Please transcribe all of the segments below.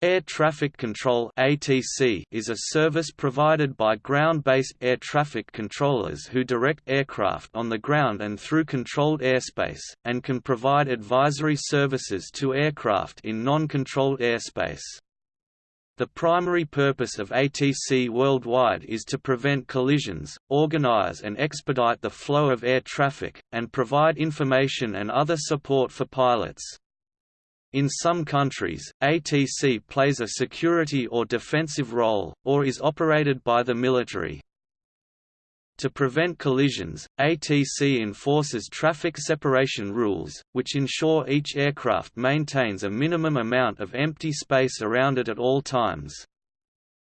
Air Traffic Control (ATC) is a service provided by ground-based air traffic controllers who direct aircraft on the ground and through controlled airspace, and can provide advisory services to aircraft in non-controlled airspace. The primary purpose of ATC worldwide is to prevent collisions, organize and expedite the flow of air traffic, and provide information and other support for pilots. In some countries, ATC plays a security or defensive role, or is operated by the military. To prevent collisions, ATC enforces traffic separation rules, which ensure each aircraft maintains a minimum amount of empty space around it at all times.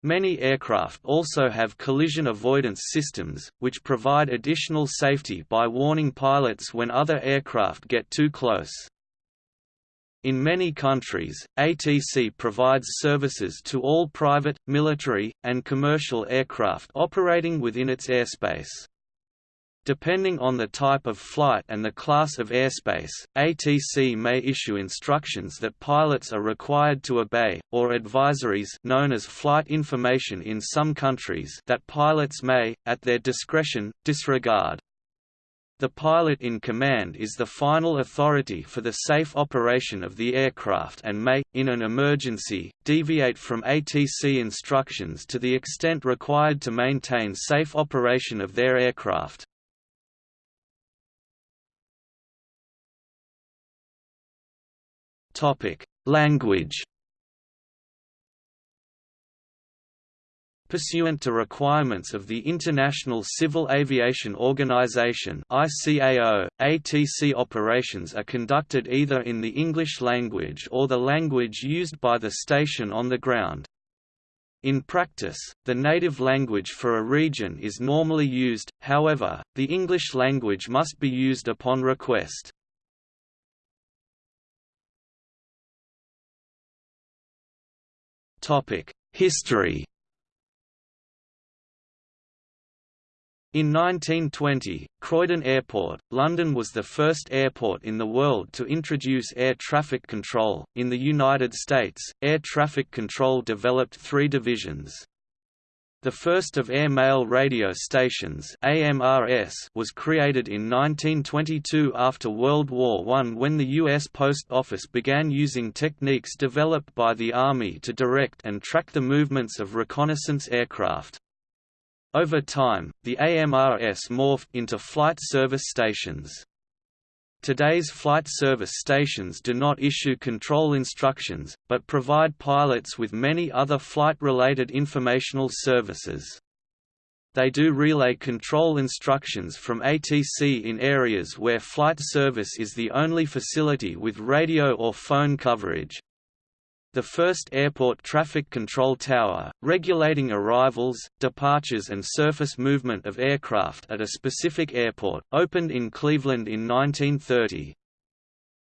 Many aircraft also have collision avoidance systems, which provide additional safety by warning pilots when other aircraft get too close. In many countries, ATC provides services to all private, military, and commercial aircraft operating within its airspace. Depending on the type of flight and the class of airspace, ATC may issue instructions that pilots are required to obey, or advisories known as flight information in some countries that pilots may, at their discretion, disregard. The pilot in command is the final authority for the safe operation of the aircraft and may, in an emergency, deviate from ATC instructions to the extent required to maintain safe operation of their aircraft. Language Pursuant to requirements of the International Civil Aviation Organization ICAO, ATC operations are conducted either in the English language or the language used by the station on the ground. In practice, the native language for a region is normally used, however, the English language must be used upon request. History In 1920, Croydon Airport, London was the first airport in the world to introduce air traffic control. In the United States, air traffic control developed three divisions. The first of air mail radio stations AMRS was created in 1922 after World War I when the U.S. Post Office began using techniques developed by the Army to direct and track the movements of reconnaissance aircraft. Over time, the AMRS morphed into flight service stations. Today's flight service stations do not issue control instructions, but provide pilots with many other flight-related informational services. They do relay control instructions from ATC in areas where flight service is the only facility with radio or phone coverage, the first airport traffic control tower, regulating arrivals, departures and surface movement of aircraft at a specific airport, opened in Cleveland in 1930.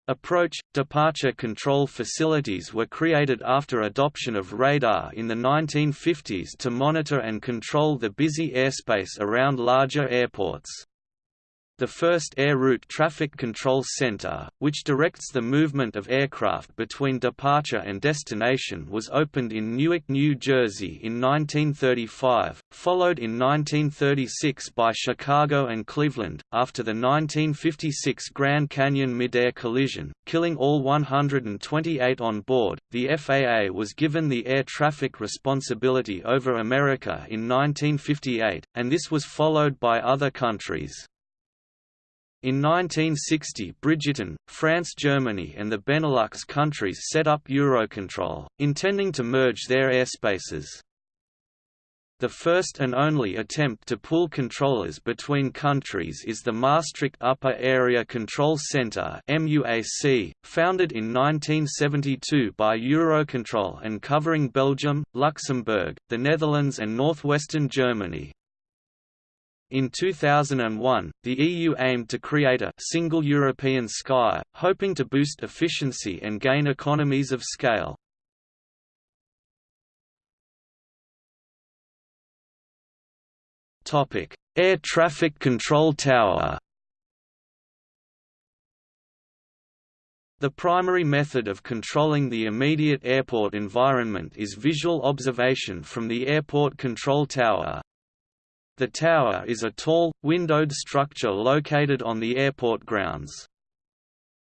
Approach, departure control facilities were created after adoption of radar in the 1950s to monitor and control the busy airspace around larger airports. The first Air Route Traffic Control Center, which directs the movement of aircraft between departure and destination was opened in Newark, New Jersey in 1935, followed in 1936 by Chicago and Cleveland, after the 1956 Grand Canyon midair collision, killing all 128 on board. The FAA was given the air traffic responsibility over America in 1958, and this was followed by other countries. In 1960 Britain, France Germany and the Benelux countries set up Eurocontrol, intending to merge their airspaces. The first and only attempt to pool controllers between countries is the Maastricht Upper Area Control Centre founded in 1972 by Eurocontrol and covering Belgium, Luxembourg, the Netherlands and northwestern Germany. In 2001, the EU aimed to create a single European sky, hoping to boost efficiency and gain economies of scale. Topic: Air traffic control tower The primary method of controlling the immediate airport environment is visual observation from the airport control tower. The tower is a tall, windowed structure located on the airport grounds.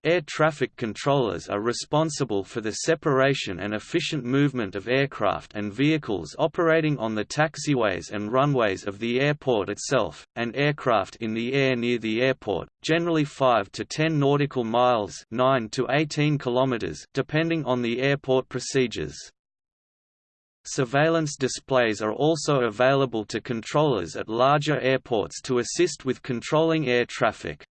Air traffic controllers are responsible for the separation and efficient movement of aircraft and vehicles operating on the taxiways and runways of the airport itself, and aircraft in the air near the airport, generally 5 to 10 nautical miles 9 to 18 kilometers depending on the airport procedures. Surveillance displays are also available to controllers at larger airports to assist with controlling air traffic.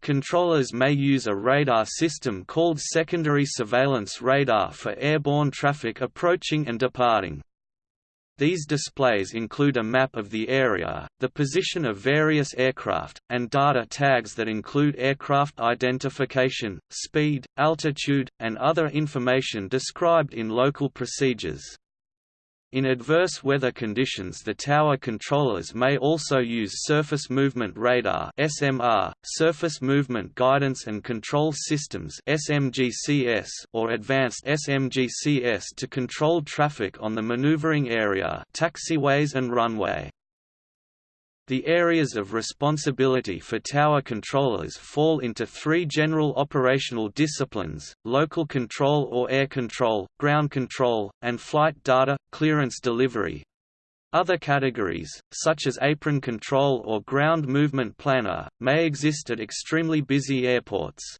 Controllers may use a radar system called secondary surveillance radar for airborne traffic approaching and departing. These displays include a map of the area, the position of various aircraft, and data tags that include aircraft identification, speed, altitude, and other information described in local procedures. In adverse weather conditions the tower controllers may also use Surface Movement Radar SMR, Surface Movement Guidance and Control Systems SMGCS, or Advanced SMGCS to control traffic on the maneuvering area taxiways and runway. The areas of responsibility for tower controllers fall into three general operational disciplines, local control or air control, ground control, and flight data, clearance delivery. Other categories, such as apron control or ground movement planner, may exist at extremely busy airports.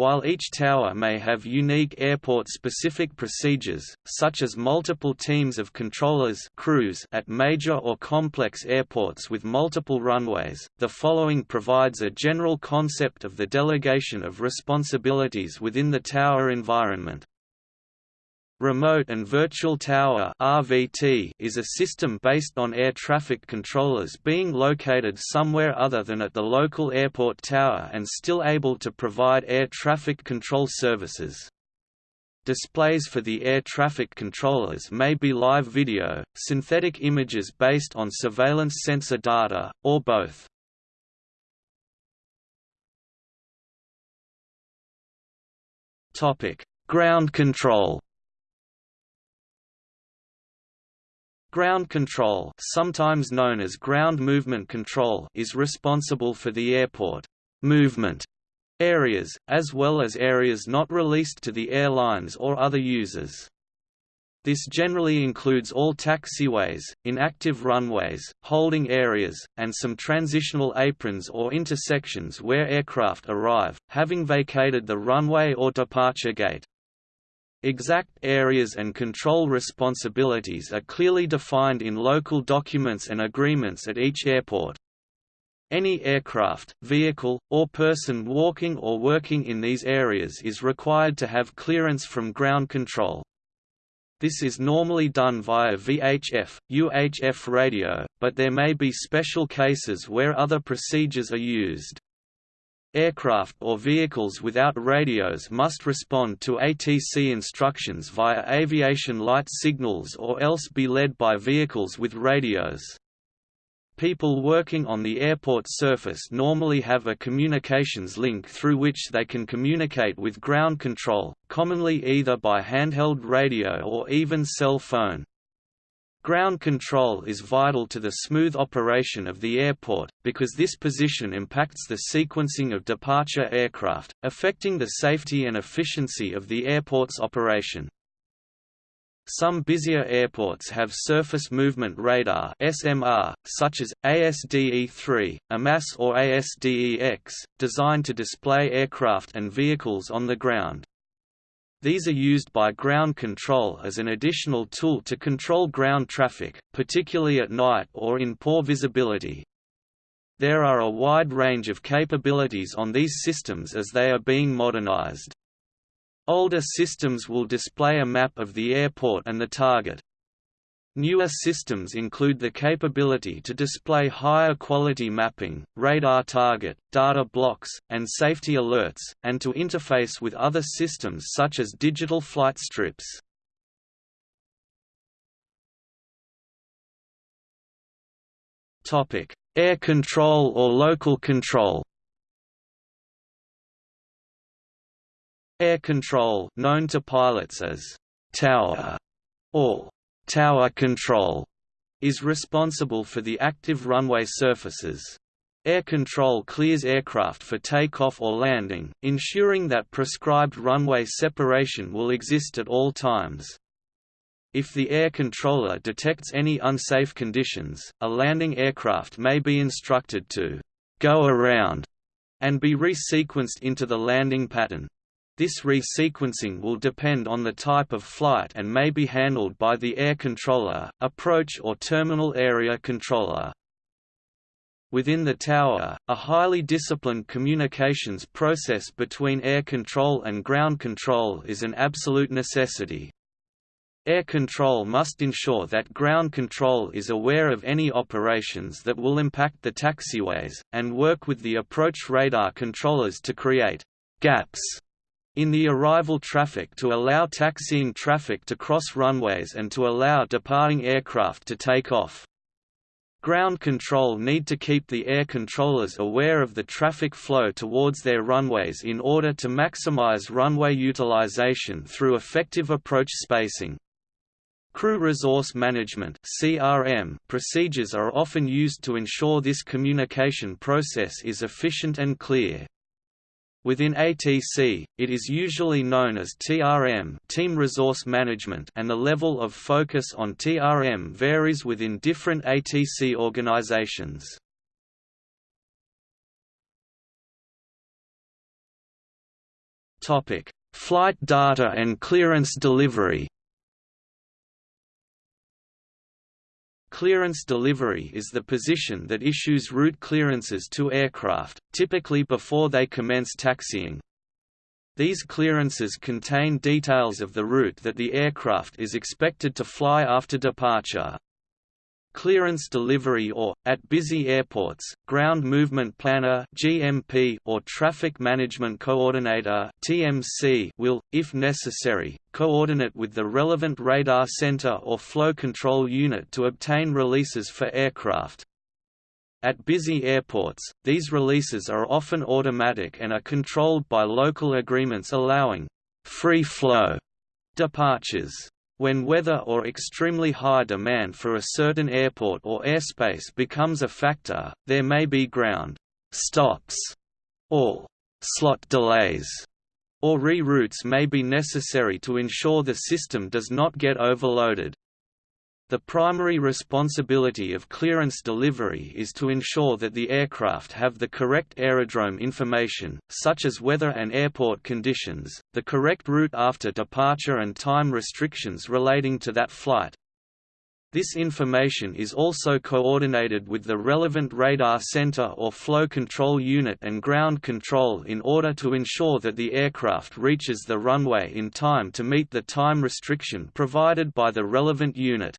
While each tower may have unique airport-specific procedures, such as multiple teams of controllers crews at major or complex airports with multiple runways, the following provides a general concept of the delegation of responsibilities within the tower environment. Remote and Virtual Tower (RVT) is a system based on air traffic controllers being located somewhere other than at the local airport tower and still able to provide air traffic control services. Displays for the air traffic controllers may be live video, synthetic images based on surveillance sensor data, or both. Topic: Ground control. Ground control sometimes known as ground movement control is responsible for the airport movement areas, as well as areas not released to the airlines or other users. This generally includes all taxiways, inactive runways, holding areas, and some transitional aprons or intersections where aircraft arrive, having vacated the runway or departure gate. Exact areas and control responsibilities are clearly defined in local documents and agreements at each airport. Any aircraft, vehicle, or person walking or working in these areas is required to have clearance from ground control. This is normally done via VHF, UHF radio, but there may be special cases where other procedures are used. Aircraft or vehicles without radios must respond to ATC instructions via aviation light signals or else be led by vehicles with radios. People working on the airport surface normally have a communications link through which they can communicate with ground control, commonly either by handheld radio or even cell phone. Ground control is vital to the smooth operation of the airport, because this position impacts the sequencing of departure aircraft, affecting the safety and efficiency of the airport's operation. Some busier airports have surface movement radar (SMR), such as ASDE-3, AMASS or ASDE-X, designed to display aircraft and vehicles on the ground. These are used by ground control as an additional tool to control ground traffic, particularly at night or in poor visibility. There are a wide range of capabilities on these systems as they are being modernized. Older systems will display a map of the airport and the target. Newer systems include the capability to display higher quality mapping, radar target, data blocks, and safety alerts, and to interface with other systems such as digital flight strips. Air control or local control Air control known to pilots as tower or tower control is responsible for the active runway surfaces. Air control clears aircraft for takeoff or landing, ensuring that prescribed runway separation will exist at all times. If the air controller detects any unsafe conditions, a landing aircraft may be instructed to go around and be resequenced into the landing pattern. This resequencing will depend on the type of flight and may be handled by the air controller, approach or terminal area controller. Within the tower, a highly disciplined communications process between air control and ground control is an absolute necessity. Air control must ensure that ground control is aware of any operations that will impact the taxiways, and work with the approach radar controllers to create gaps in the arrival traffic to allow taxiing traffic to cross runways and to allow departing aircraft to take off. Ground control need to keep the air controllers aware of the traffic flow towards their runways in order to maximize runway utilization through effective approach spacing. Crew Resource Management (CRM) procedures are often used to ensure this communication process is efficient and clear. Within ATC, it is usually known as TRM Team Resource Management and the level of focus on TRM varies within different ATC organizations. Flight data and clearance delivery Clearance delivery is the position that issues route clearances to aircraft, typically before they commence taxiing. These clearances contain details of the route that the aircraft is expected to fly after departure. Clearance Delivery or, at busy airports, Ground Movement Planner (GMP) or Traffic Management Coordinator (TMC) will, if necessary, coordinate with the relevant radar center or flow control unit to obtain releases for aircraft. At busy airports, these releases are often automatic and are controlled by local agreements allowing free flow departures. When weather or extremely high demand for a certain airport or airspace becomes a factor, there may be ground stops or slot delays, or reroutes may be necessary to ensure the system does not get overloaded. The primary responsibility of clearance delivery is to ensure that the aircraft have the correct aerodrome information, such as weather and airport conditions, the correct route after departure and time restrictions relating to that flight. This information is also coordinated with the relevant radar center or flow control unit and ground control in order to ensure that the aircraft reaches the runway in time to meet the time restriction provided by the relevant unit.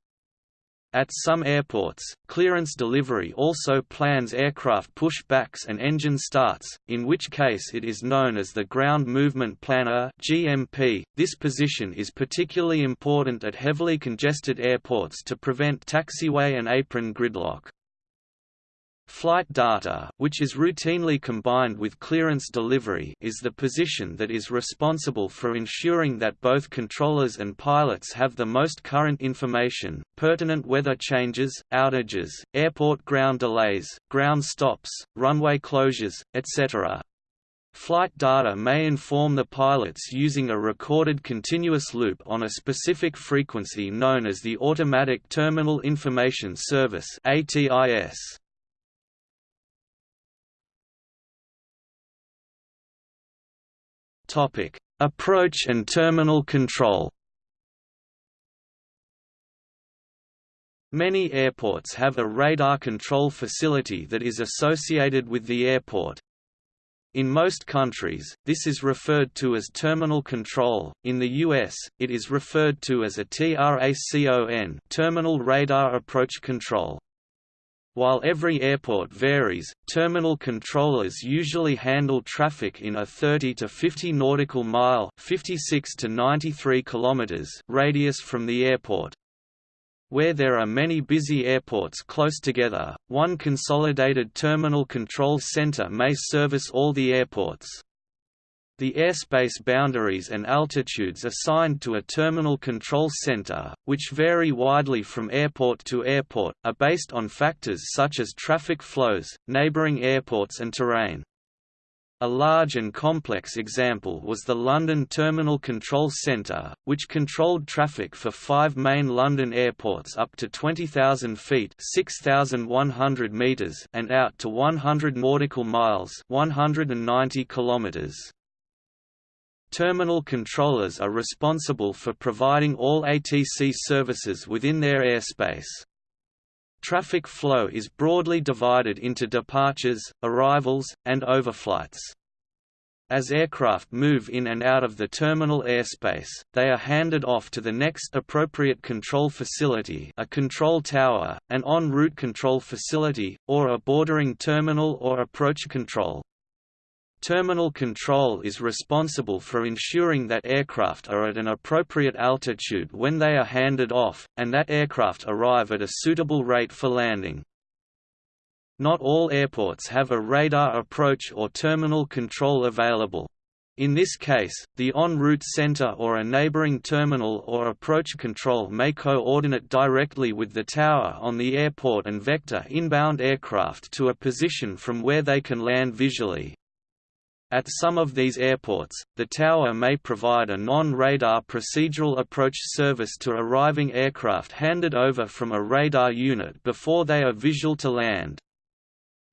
At some airports, clearance delivery also plans aircraft pushbacks and engine starts, in which case it is known as the Ground Movement Planner (GMP). This position is particularly important at heavily congested airports to prevent taxiway and apron gridlock. Flight data which is routinely combined with clearance delivery is the position that is responsible for ensuring that both controllers and pilots have the most current information, pertinent weather changes, outages, airport ground delays, ground stops, runway closures, etc. Flight data may inform the pilots using a recorded continuous loop on a specific frequency known as the Automatic Terminal Information Service ATIS. Topic: Approach and terminal control. Many airports have a radar control facility that is associated with the airport. In most countries, this is referred to as terminal control. In the US, it is referred to as a TRACON, terminal radar approach control. While every airport varies, terminal controllers usually handle traffic in a 30 to 50 nautical mile (56 to 93 kilometers) radius from the airport. Where there are many busy airports close together, one consolidated terminal control center may service all the airports. The airspace boundaries and altitudes assigned to a terminal control center, which vary widely from airport to airport, are based on factors such as traffic flows, neighboring airports and terrain. A large and complex example was the London Terminal Control Centre, which controlled traffic for five main London airports up to 20,000 feet (6,100 meters) and out to 100 nautical miles (190 kilometers). Terminal controllers are responsible for providing all ATC services within their airspace. Traffic flow is broadly divided into departures, arrivals, and overflights. As aircraft move in and out of the terminal airspace, they are handed off to the next appropriate control facility a control tower, an en route control facility, or a bordering terminal or approach control. Terminal control is responsible for ensuring that aircraft are at an appropriate altitude when they are handed off, and that aircraft arrive at a suitable rate for landing. Not all airports have a radar approach or terminal control available. In this case, the en route center or a neighboring terminal or approach control may coordinate directly with the tower on the airport and vector inbound aircraft to a position from where they can land visually. At some of these airports, the tower may provide a non-radar procedural approach service to arriving aircraft handed over from a radar unit before they are visual to land.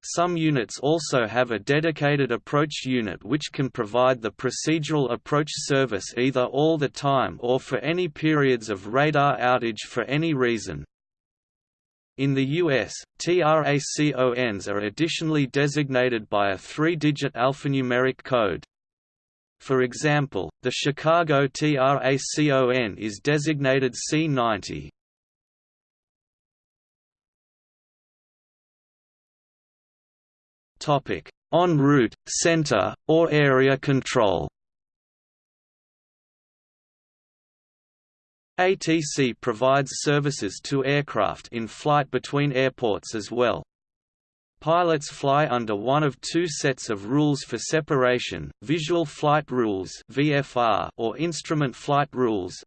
Some units also have a dedicated approach unit which can provide the procedural approach service either all the time or for any periods of radar outage for any reason. In the U.S., TRACONs are additionally designated by a three-digit alphanumeric code. For example, the Chicago TRACON is designated C90. En route, center, or area control ATC provides services to aircraft in flight between airports as well. Pilots fly under one of two sets of rules for separation, Visual Flight Rules or Instrument Flight Rules.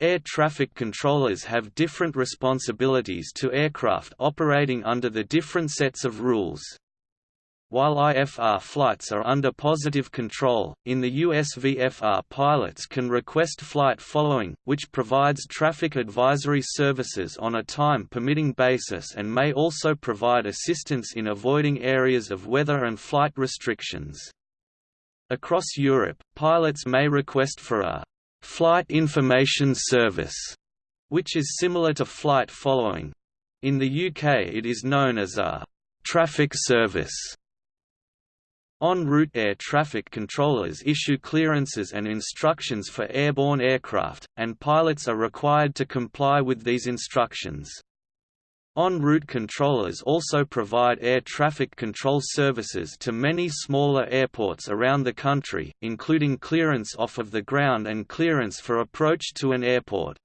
Air traffic controllers have different responsibilities to aircraft operating under the different sets of rules. While IFR flights are under positive control, in the US VFR pilots can request flight following, which provides traffic advisory services on a time-permitting basis and may also provide assistance in avoiding areas of weather and flight restrictions. Across Europe, pilots may request for a «flight information service», which is similar to flight following. In the UK it is known as a «traffic service» En route air traffic controllers issue clearances and instructions for airborne aircraft, and pilots are required to comply with these instructions. En route controllers also provide air traffic control services to many smaller airports around the country, including clearance off of the ground and clearance for approach to an airport.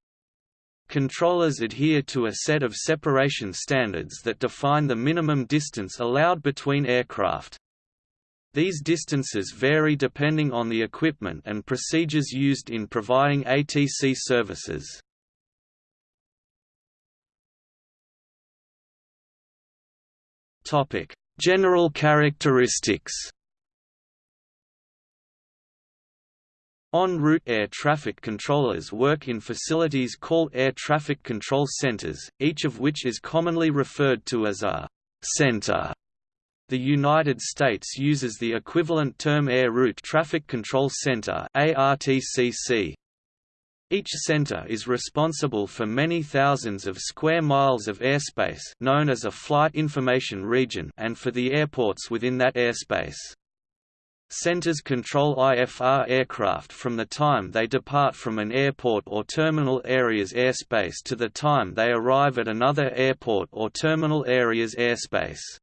Controllers adhere to a set of separation standards that define the minimum distance allowed between aircraft. These distances vary depending on the equipment and procedures used in providing ATC services. Topic: General characteristics En route air traffic controllers work in facilities called air traffic control centers, each of which is commonly referred to as a center. The United States uses the equivalent term Air Route Traffic Control Center ARTCC. Each center is responsible for many thousands of square miles of airspace known as a flight information region and for the airports within that airspace. Centers control IFR aircraft from the time they depart from an airport or terminal area's airspace to the time they arrive at another airport or terminal area's airspace.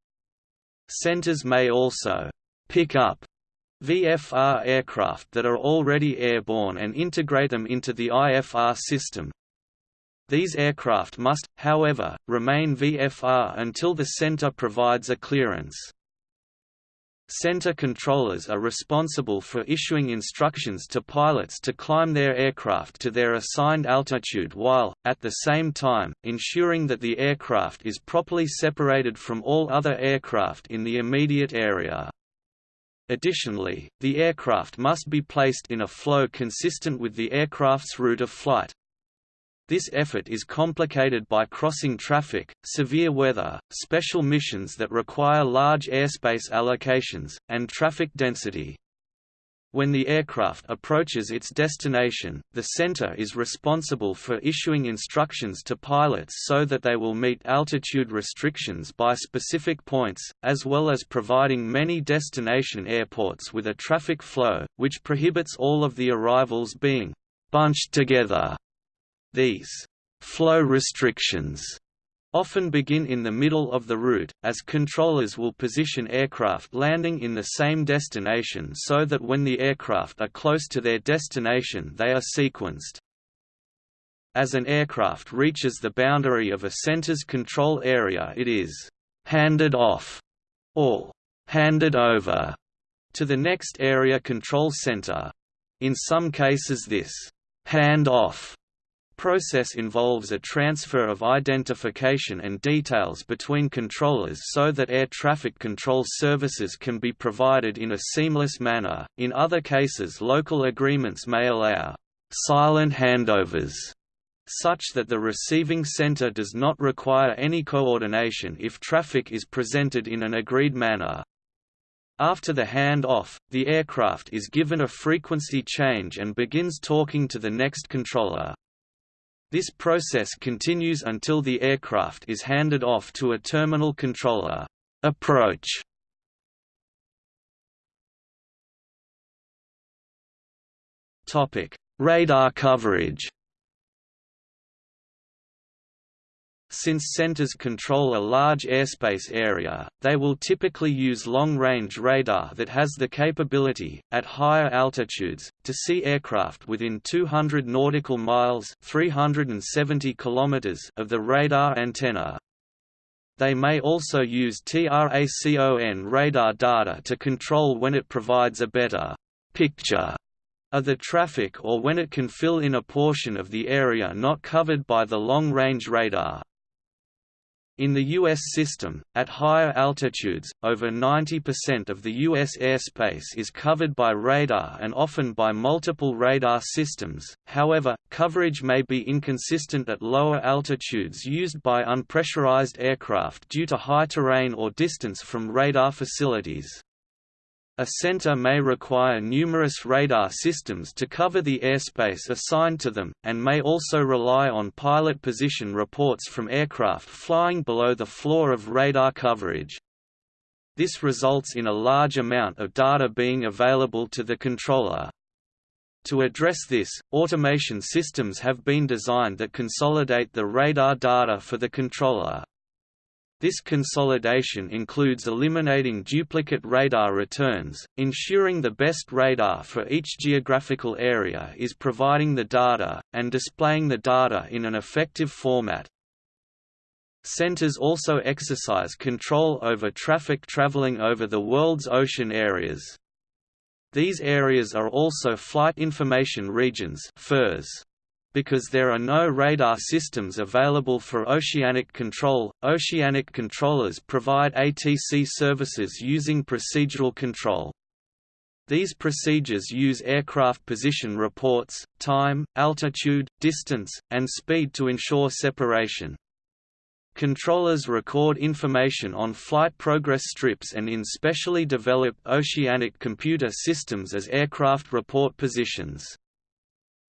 Centers may also pick up VFR aircraft that are already airborne and integrate them into the IFR system. These aircraft must, however, remain VFR until the center provides a clearance. Center controllers are responsible for issuing instructions to pilots to climb their aircraft to their assigned altitude while, at the same time, ensuring that the aircraft is properly separated from all other aircraft in the immediate area. Additionally, the aircraft must be placed in a flow consistent with the aircraft's route of flight, this effort is complicated by crossing traffic, severe weather, special missions that require large airspace allocations, and traffic density. When the aircraft approaches its destination, the center is responsible for issuing instructions to pilots so that they will meet altitude restrictions by specific points, as well as providing many destination airports with a traffic flow, which prohibits all of the arrivals being bunched together these flow restrictions often begin in the middle of the route, as controllers will position aircraft landing in the same destination so that when the aircraft are close to their destination they are sequenced. As an aircraft reaches the boundary of a center's control area it is «handed off» or «handed over» to the next area control center. In some cases this «hand-off» process involves a transfer of identification and details between controllers so that air traffic control services can be provided in a seamless manner. In other cases, local agreements may allow silent handovers such that the receiving center does not require any coordination if traffic is presented in an agreed manner. After the hand-off, the aircraft is given a frequency change and begins talking to the next controller. This process continues until the aircraft is handed off to a terminal controller. Approach Radar coverage. Since centers control a large airspace area, they will typically use long-range radar that has the capability, at higher altitudes, to see aircraft within 200 nautical miles 370 kilometers of the radar antenna. They may also use TRACON radar data to control when it provides a better picture of the traffic or when it can fill in a portion of the area not covered by the long-range radar. In the U.S. system, at higher altitudes, over 90% of the U.S. airspace is covered by radar and often by multiple radar systems, however, coverage may be inconsistent at lower altitudes used by unpressurized aircraft due to high terrain or distance from radar facilities. A center may require numerous radar systems to cover the airspace assigned to them, and may also rely on pilot position reports from aircraft flying below the floor of radar coverage. This results in a large amount of data being available to the controller. To address this, automation systems have been designed that consolidate the radar data for the controller. This consolidation includes eliminating duplicate radar returns, ensuring the best radar for each geographical area is providing the data, and displaying the data in an effective format. Centers also exercise control over traffic traveling over the world's ocean areas. These areas are also Flight Information Regions FIRs. Because there are no radar systems available for oceanic control, oceanic controllers provide ATC services using procedural control. These procedures use aircraft position reports, time, altitude, distance, and speed to ensure separation. Controllers record information on flight progress strips and in specially developed oceanic computer systems as aircraft report positions.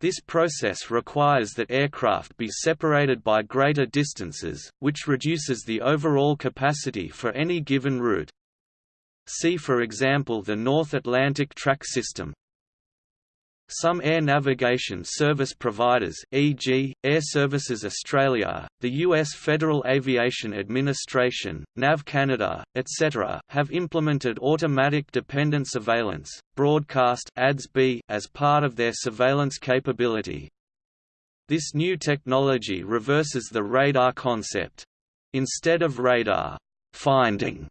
This process requires that aircraft be separated by greater distances, which reduces the overall capacity for any given route. See for example the North Atlantic Track System. Some air navigation service providers e.g., Air Services Australia, the U.S. Federal Aviation Administration, NAV Canada, etc. have implemented automatic dependent surveillance, broadcast as part of their surveillance capability. This new technology reverses the radar concept. Instead of radar finding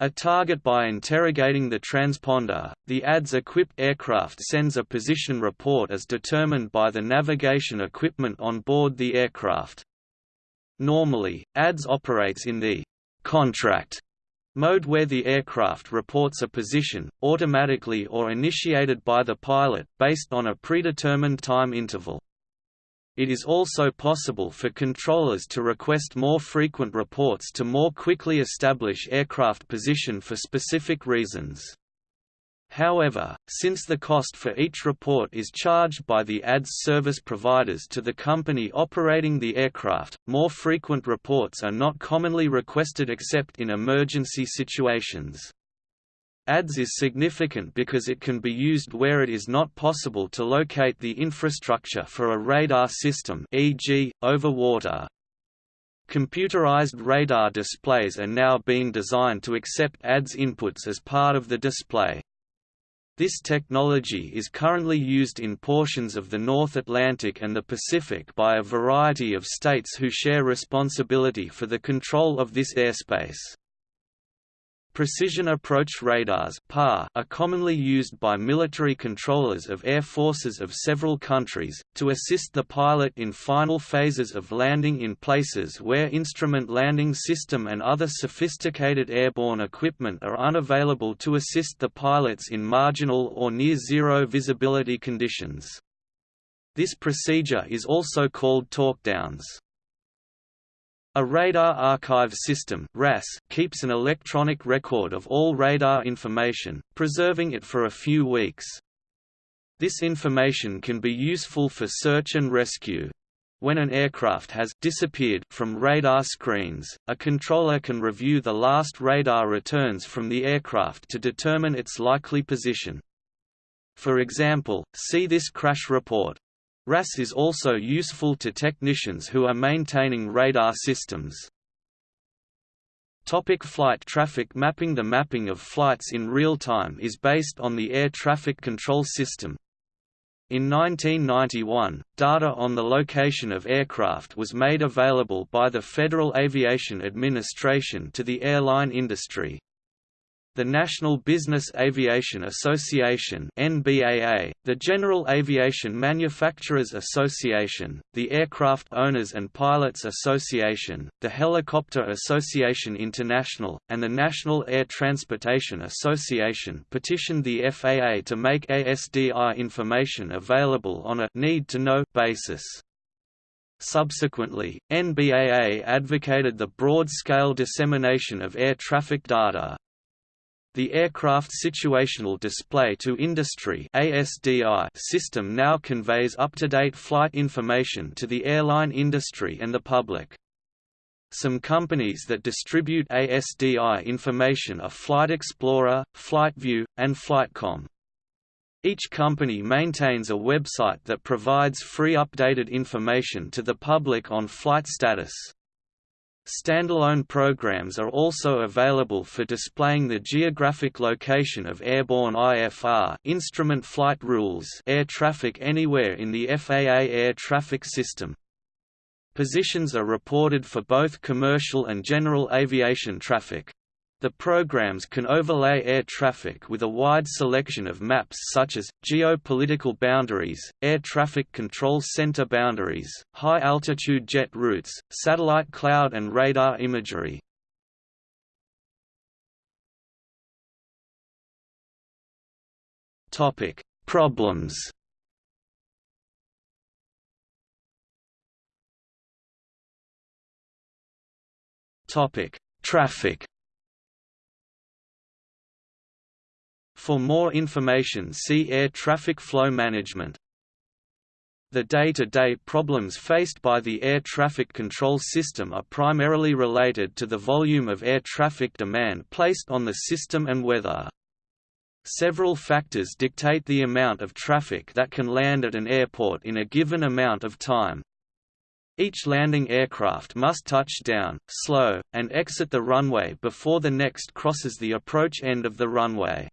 A target by interrogating the transponder, the ADS-equipped aircraft sends a position report as determined by the navigation equipment on board the aircraft. Normally, ADS operates in the contract mode where the aircraft reports a position, automatically or initiated by the pilot, based on a predetermined time interval. It is also possible for controllers to request more frequent reports to more quickly establish aircraft position for specific reasons. However, since the cost for each report is charged by the ADS service providers to the company operating the aircraft, more frequent reports are not commonly requested except in emergency situations. ADS is significant because it can be used where it is not possible to locate the infrastructure for a radar system e.g., over water. Computerized radar displays are now being designed to accept ADS inputs as part of the display. This technology is currently used in portions of the North Atlantic and the Pacific by a variety of states who share responsibility for the control of this airspace. Precision approach radars are commonly used by military controllers of air forces of several countries, to assist the pilot in final phases of landing in places where instrument landing system and other sophisticated airborne equipment are unavailable to assist the pilots in marginal or near-zero visibility conditions. This procedure is also called talkdowns. A radar archive system RAS keeps an electronic record of all radar information, preserving it for a few weeks. This information can be useful for search and rescue. When an aircraft has disappeared from radar screens, a controller can review the last radar returns from the aircraft to determine its likely position. For example, see this crash report. RAS is also useful to technicians who are maintaining radar systems. Topic flight traffic mapping The mapping of flights in real time is based on the air traffic control system. In 1991, data on the location of aircraft was made available by the Federal Aviation Administration to the airline industry, the National Business Aviation Association (NBAA), the General Aviation Manufacturers Association, the Aircraft Owners and Pilots Association, the Helicopter Association International, and the National Air Transportation Association petitioned the FAA to make ASDI information available on a need-to-know basis. Subsequently, NBAA advocated the broad-scale dissemination of air traffic data, the Aircraft Situational Display to Industry system now conveys up-to-date flight information to the airline industry and the public. Some companies that distribute ASDI information are Flight Explorer, FlightView, and Flightcom. Each company maintains a website that provides free updated information to the public on flight status. Standalone programs are also available for displaying the geographic location of airborne IFR instrument flight rules air traffic anywhere in the FAA air traffic system. Positions are reported for both commercial and general aviation traffic. The programs can overlay air traffic with a wide selection of maps such as, geopolitical boundaries, air traffic control center boundaries, high-altitude jet routes, satellite cloud and radar imagery. Problems Traffic For more information see Air traffic flow management. The day-to-day -day problems faced by the air traffic control system are primarily related to the volume of air traffic demand placed on the system and weather. Several factors dictate the amount of traffic that can land at an airport in a given amount of time. Each landing aircraft must touch down, slow, and exit the runway before the next crosses the approach end of the runway.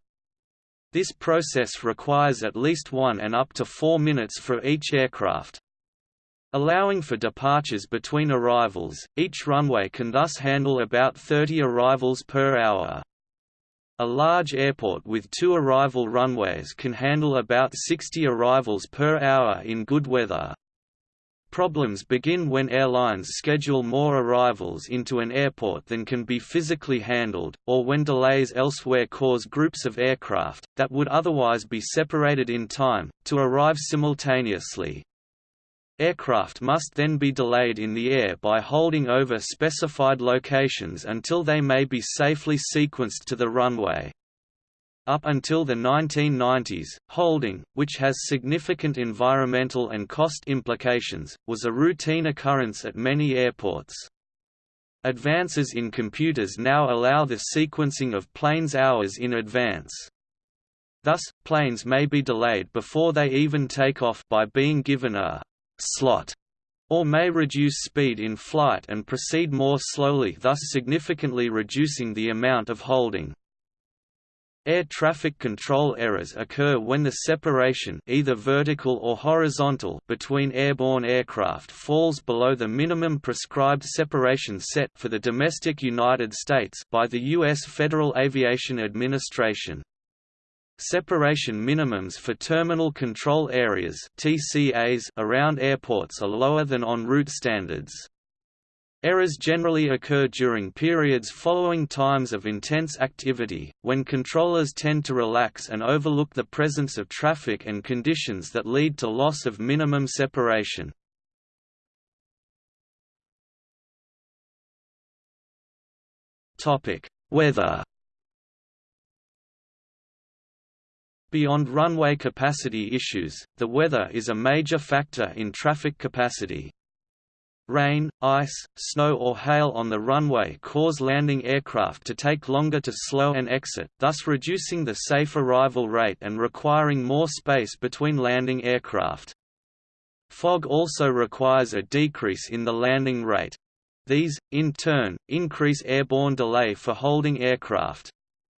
This process requires at least one and up to four minutes for each aircraft. Allowing for departures between arrivals, each runway can thus handle about 30 arrivals per hour. A large airport with two arrival runways can handle about 60 arrivals per hour in good weather. Problems begin when airlines schedule more arrivals into an airport than can be physically handled, or when delays elsewhere cause groups of aircraft, that would otherwise be separated in time, to arrive simultaneously. Aircraft must then be delayed in the air by holding over specified locations until they may be safely sequenced to the runway. Up until the 1990s, holding, which has significant environmental and cost implications, was a routine occurrence at many airports. Advances in computers now allow the sequencing of planes hours in advance. Thus, planes may be delayed before they even take off by being given a slot, or may reduce speed in flight and proceed more slowly thus significantly reducing the amount of holding. Air traffic control errors occur when the separation either vertical or horizontal between airborne aircraft falls below the minimum prescribed separation set for the domestic United States by the U.S. Federal Aviation Administration. Separation minimums for terminal control areas (TCAs) around airports are lower than en route standards. Errors generally occur during periods following times of intense activity, when controllers tend to relax and overlook the presence of traffic and conditions that lead to loss of minimum separation. Weather Beyond runway capacity issues, the weather is a major factor in traffic capacity. Rain, ice, snow or hail on the runway cause landing aircraft to take longer to slow and exit, thus reducing the safe arrival rate and requiring more space between landing aircraft. Fog also requires a decrease in the landing rate. These, in turn, increase airborne delay for holding aircraft.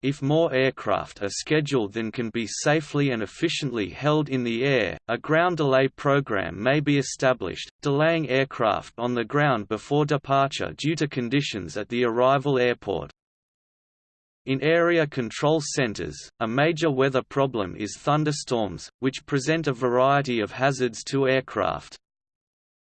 If more aircraft are scheduled than can be safely and efficiently held in the air, a ground delay program may be established, delaying aircraft on the ground before departure due to conditions at the arrival airport. In area control centers, a major weather problem is thunderstorms, which present a variety of hazards to aircraft.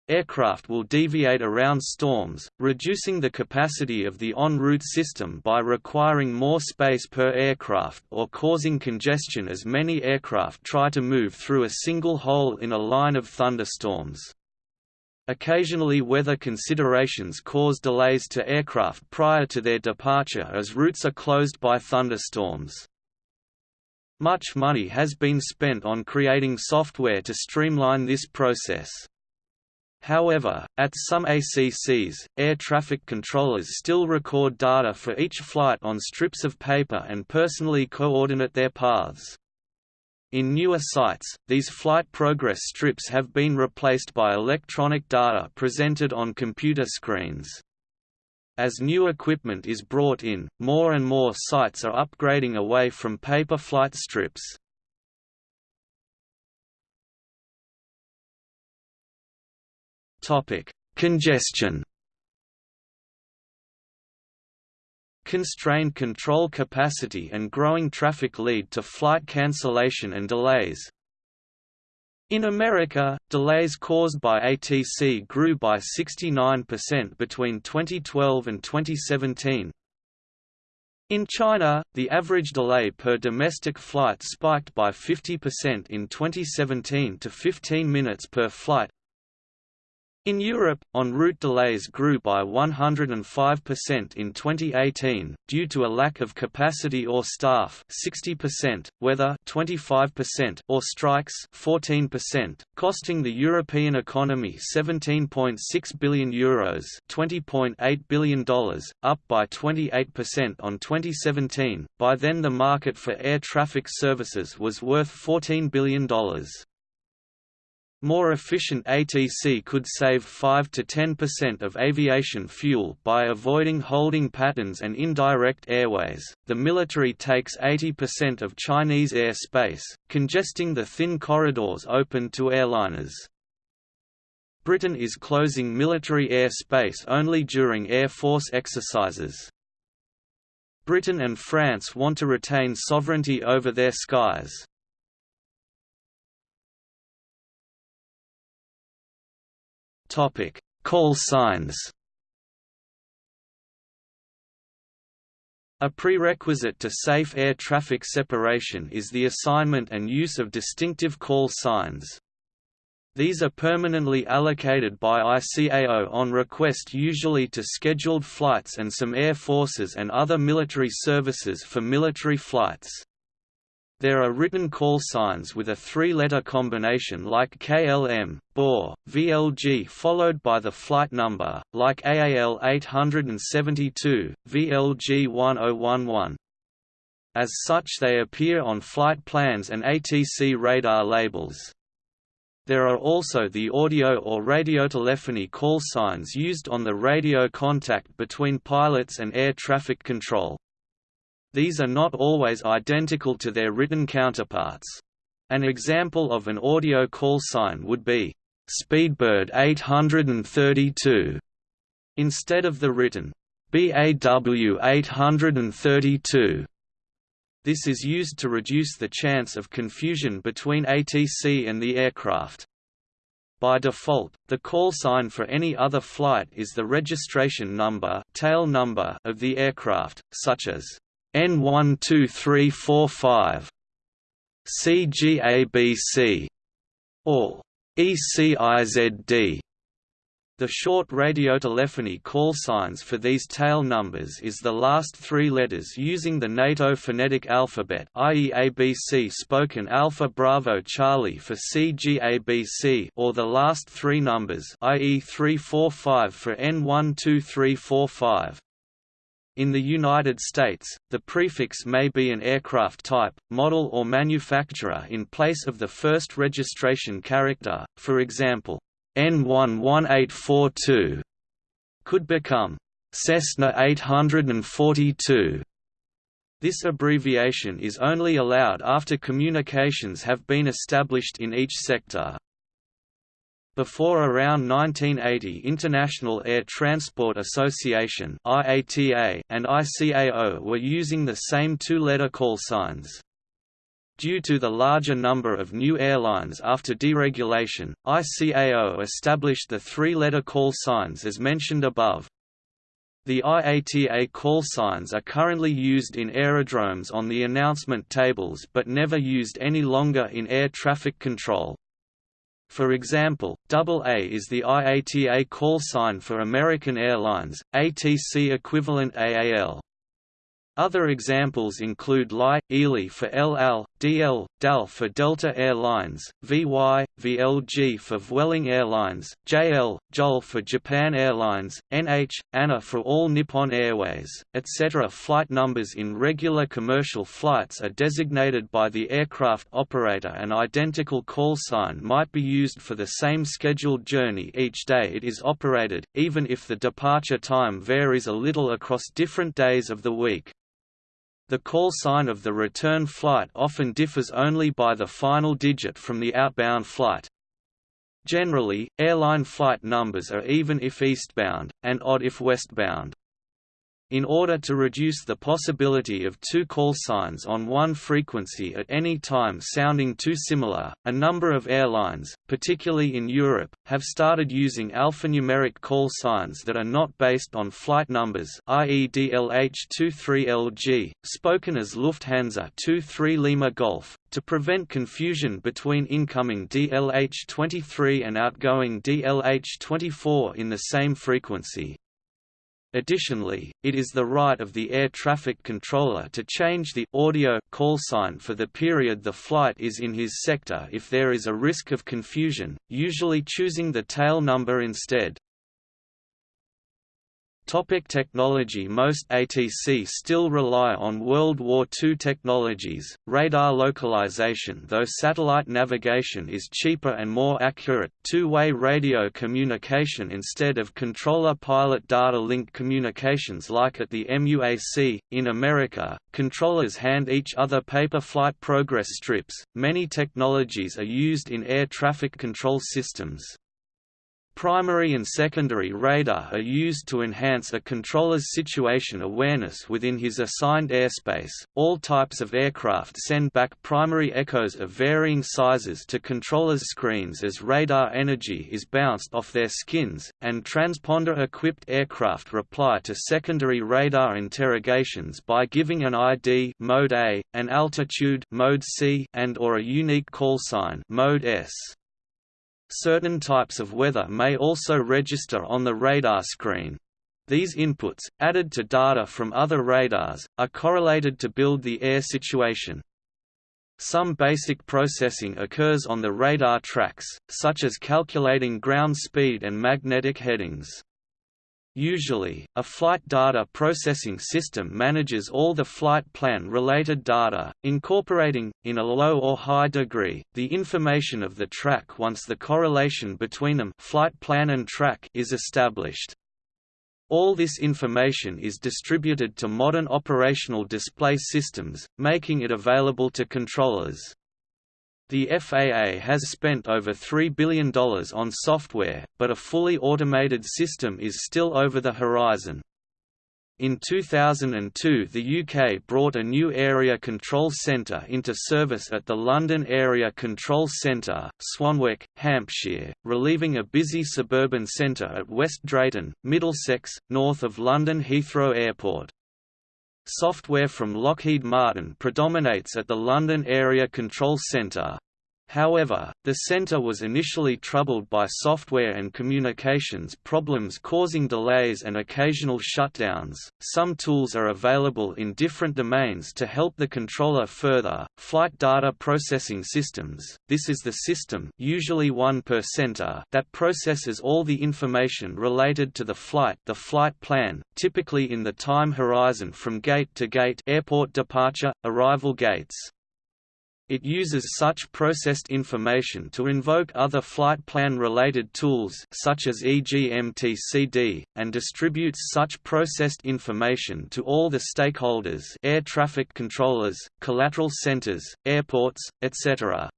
Aircraft will deviate around storms, reducing the capacity of the en route system by requiring more space per aircraft or causing congestion as many aircraft try to move through a single hole in a line of thunderstorms. Occasionally weather considerations cause delays to aircraft prior to their departure as routes are closed by thunderstorms. Much money has been spent on creating software to streamline this process. However, at some ACCs, air traffic controllers still record data for each flight on strips of paper and personally coordinate their paths. In newer sites, these flight progress strips have been replaced by electronic data presented on computer screens. As new equipment is brought in, more and more sites are upgrading away from paper flight strips. Topic: Congestion. Constrained control capacity and growing traffic lead to flight cancellation and delays. In America, delays caused by ATC grew by 69% between 2012 and 2017. In China, the average delay per domestic flight spiked by 50% in 2017 to 15 minutes per flight, in Europe, en route delays grew by 105% in 2018, due to a lack of capacity or staff 60%, weather 25% or strikes 14%, costing the European economy €17.6 billion Euros $20.8 billion, up by 28% on 2017. By then the market for air traffic services was worth $14 billion. More efficient ATC could save 5 to 10% of aviation fuel by avoiding holding patterns and indirect airways. The military takes 80% of Chinese airspace, congesting the thin corridors open to airliners. Britain is closing military air space only during Air Force exercises. Britain and France want to retain sovereignty over their skies. Topic: Call signs. A prerequisite to safe air traffic separation is the assignment and use of distinctive call signs. These are permanently allocated by ICAO on request usually to scheduled flights and some air forces and other military services for military flights. There are written call signs with a three-letter combination like KLM, BOR, VLG followed by the flight number, like AAL 872, VLG 1011. As such they appear on flight plans and ATC radar labels. There are also the audio or radiotelephony call signs used on the radio contact between pilots and air traffic control. These are not always identical to their written counterparts. An example of an audio call sign would be, Speedbird 832, instead of the written, BAW 832. This is used to reduce the chance of confusion between ATC and the aircraft. By default, the call sign for any other flight is the registration number, tail number of the aircraft, such as N12345 CGABC or ECIZD. The short radiotelephony call signs for these tail numbers is the last three letters using the NATO phonetic alphabet i.e. ABC spoken Alpha Bravo Charlie for CGABC or the last three numbers i.e. 345 for N12345. In the United States, the prefix may be an aircraft type, model or manufacturer in place of the first registration character, for example, N11842 could become Cessna 842. This abbreviation is only allowed after communications have been established in each sector. Before around 1980 International Air Transport Association and ICAO were using the same two-letter call signs. Due to the larger number of new airlines after deregulation, ICAO established the three-letter call signs as mentioned above. The IATA call signs are currently used in aerodromes on the announcement tables but never used any longer in air traffic control. For example, AA is the IATA call sign for American Airlines, ATC equivalent AAL. Other examples include LI, ELI for El Al, DL, DAL for Delta Air Lines, VY, VLG for Vueling Airlines, JL, JAL for Japan Airlines, NH, ANA for All Nippon Airways, etc. Flight numbers in regular commercial flights are designated by the aircraft operator An identical call sign might be used for the same scheduled journey each day it is operated, even if the departure time varies a little across different days of the week. The call sign of the return flight often differs only by the final digit from the outbound flight. Generally, airline flight numbers are even if eastbound, and odd if westbound. In order to reduce the possibility of two call signs on one frequency at any time sounding too similar, a number of airlines, particularly in Europe, have started using alphanumeric call signs that are not based on flight numbers i.e. DLH-23LG, spoken as Lufthansa 23 Lima Golf, to prevent confusion between incoming DLH-23 and outgoing DLH-24 in the same frequency. Additionally, it is the right of the air traffic controller to change the audio call sign for the period the flight is in his sector if there is a risk of confusion, usually choosing the tail number instead. Topic technology Most ATC still rely on World War II technologies, radar localization though satellite navigation is cheaper and more accurate, two-way radio communication instead of controller-pilot data link communications like at the MUAC. In America, controllers hand each other paper flight progress strips. Many technologies are used in air traffic control systems. Primary and secondary radar are used to enhance a controller's situation awareness within his assigned airspace. All types of aircraft send back primary echoes of varying sizes to controllers' screens as radar energy is bounced off their skins, and transponder-equipped aircraft reply to secondary radar interrogations by giving an ID mode A, an altitude mode C, and or a unique call sign mode S. Certain types of weather may also register on the radar screen. These inputs, added to data from other radars, are correlated to build the air situation. Some basic processing occurs on the radar tracks, such as calculating ground speed and magnetic headings. Usually, a flight data processing system manages all the flight plan-related data, incorporating, in a low or high degree, the information of the track once the correlation between them flight plan and track is established. All this information is distributed to modern operational display systems, making it available to controllers. The FAA has spent over $3 billion on software, but a fully automated system is still over the horizon. In 2002 the UK brought a new Area Control Centre into service at the London Area Control Centre, Swanwick, Hampshire, relieving a busy suburban centre at West Drayton, Middlesex, north of London Heathrow Airport. Software from Lockheed Martin predominates at the London Area Control Centre. However, the center was initially troubled by software and communications problems causing delays and occasional shutdowns. Some tools are available in different domains to help the controller further. Flight data processing systems. This is the system, usually one per center, that processes all the information related to the flight, the flight plan, typically in the time horizon from gate to gate, airport departure, arrival gates. It uses such processed information to invoke other flight plan-related tools such as EGMTCD, and distributes such processed information to all the stakeholders air traffic controllers, collateral centers, airports, etc.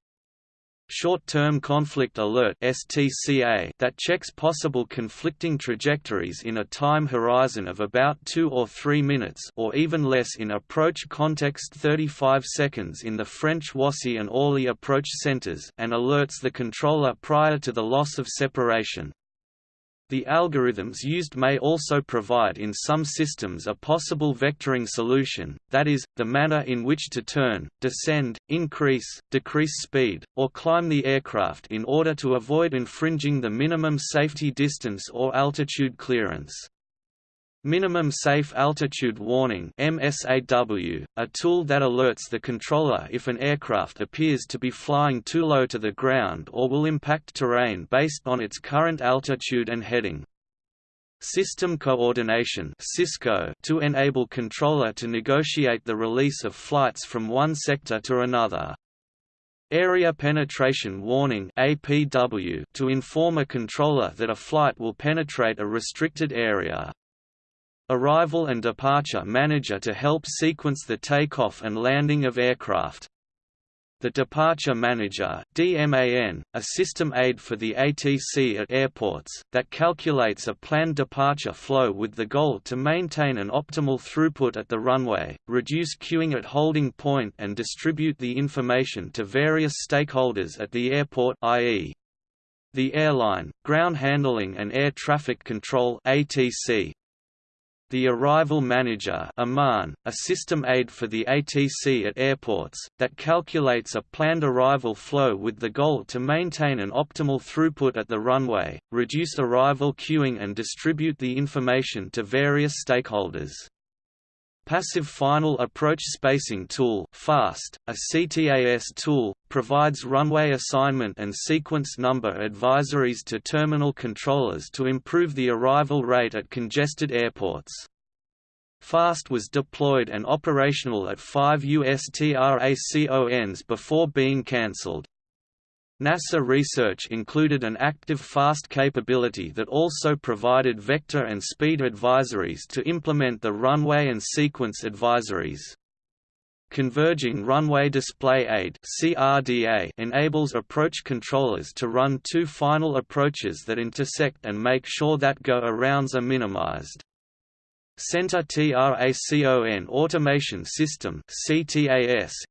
Short-term conflict alert (STCA) that checks possible conflicting trajectories in a time horizon of about 2 or 3 minutes or even less in approach context 35 seconds in the French Roissy and Orly approach centers and alerts the controller prior to the loss of separation. The algorithms used may also provide in some systems a possible vectoring solution, that is, the manner in which to turn, descend, increase, decrease speed, or climb the aircraft in order to avoid infringing the minimum safety distance or altitude clearance. Minimum Safe Altitude Warning MSAW, a tool that alerts the controller if an aircraft appears to be flying too low to the ground or will impact terrain based on its current altitude and heading. System Coordination to enable controller to negotiate the release of flights from one sector to another. Area Penetration Warning to inform a controller that a flight will penetrate a restricted area. Arrival and Departure Manager to help sequence the takeoff and landing of aircraft. The Departure Manager DMAN, a system aid for the ATC at airports, that calculates a planned departure flow with the goal to maintain an optimal throughput at the runway, reduce queuing at holding point and distribute the information to various stakeholders at the airport i.e. the airline, ground handling and air traffic control ATC, the Arrival Manager a system aid for the ATC at airports, that calculates a planned arrival flow with the goal to maintain an optimal throughput at the runway, reduce arrival queuing and distribute the information to various stakeholders. Passive Final Approach Spacing Tool FAST, a CTAS tool, provides runway assignment and sequence number advisories to terminal controllers to improve the arrival rate at congested airports. FAST was deployed and operational at five USTRACONs before being cancelled. NASA research included an active FAST capability that also provided vector and speed advisories to implement the runway and sequence advisories. Converging Runway Display Aid (CRDA) enables approach controllers to run two final approaches that intersect and make sure that go-arounds are minimized. Center TRACON Automation System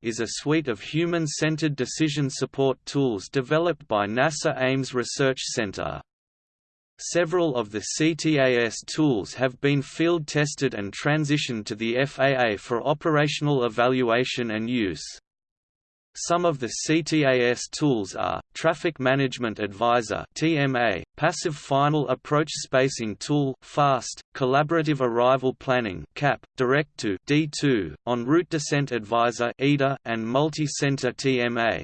is a suite of human-centered decision support tools developed by NASA Ames Research Center. Several of the CTAS tools have been field tested and transitioned to the FAA for operational evaluation and use. Some of the CTAS tools are, Traffic Management Advisor TMA, Passive Final Approach Spacing Tool FAST, Collaborative Arrival Planning CAP, Direct2 D2, En Route Descent Advisor EDA, and Multi-Center TMA.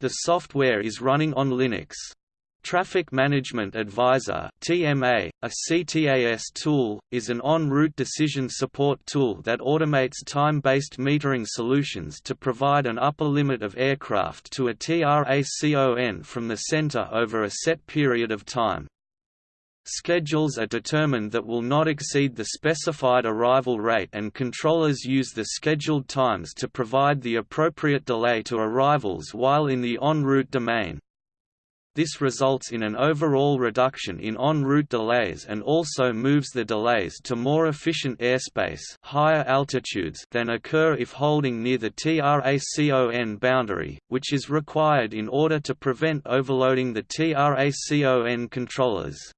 The software is running on Linux. Traffic Management Advisor (TMA), a CTAS tool, is an en route decision support tool that automates time-based metering solutions to provide an upper limit of aircraft to a TRACON from the center over a set period of time. Schedules are determined that will not exceed the specified arrival rate and controllers use the scheduled times to provide the appropriate delay to arrivals while in the en route domain. This results in an overall reduction in en route delays and also moves the delays to more efficient airspace higher altitudes than occur if holding near the TRACON boundary, which is required in order to prevent overloading the TRACON controllers.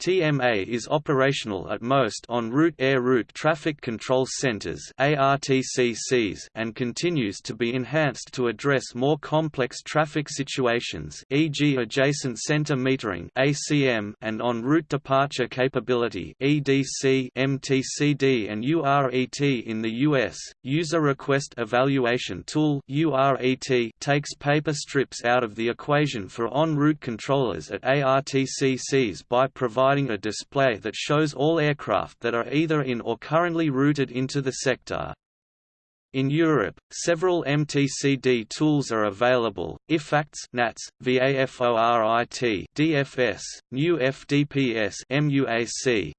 TMA is operational at most en route air route traffic control centers ARTCCs and continues to be enhanced to address more complex traffic situations e.g. adjacent center metering ACM and en route departure capability EDC MTCD and URET in the US. User Request Evaluation Tool URET takes paper strips out of the equation for en route controllers at ARTCCs by providing providing a display that shows all aircraft that are either in or currently routed into the sector. In Europe, several MTCD tools are available, IFACTS NATS, VAFORIT DFS, new FDPS MUAC,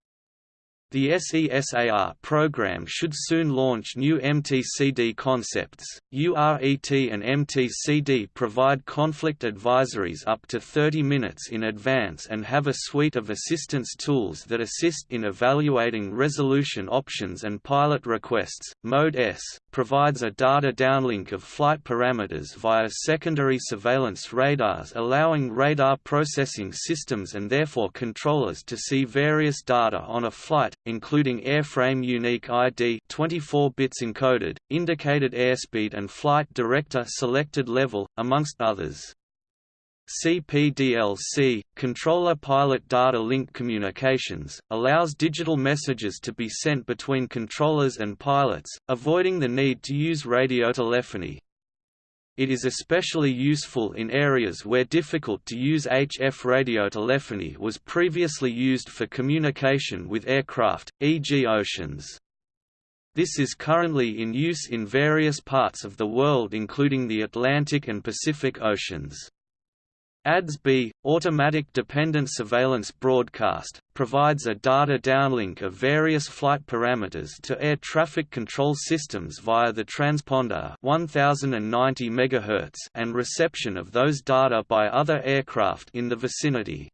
the SESAR program should soon launch new MTCD concepts. URET and MTCD provide conflict advisories up to 30 minutes in advance and have a suite of assistance tools that assist in evaluating resolution options and pilot requests. Mode S provides a data downlink of flight parameters via secondary surveillance radars, allowing radar processing systems and therefore controllers to see various data on a flight including airframe unique ID 24 bits encoded, indicated airspeed and flight director selected level, amongst others. CPDLC, Controller Pilot Data Link Communications, allows digital messages to be sent between controllers and pilots, avoiding the need to use radiotelephony. It is especially useful in areas where difficult-to-use HF radiotelephony was previously used for communication with aircraft, e.g. oceans. This is currently in use in various parts of the world including the Atlantic and Pacific Oceans. ADS-B, Automatic Dependent Surveillance Broadcast, provides a data downlink of various flight parameters to air traffic control systems via the transponder 1090 MHz and reception of those data by other aircraft in the vicinity.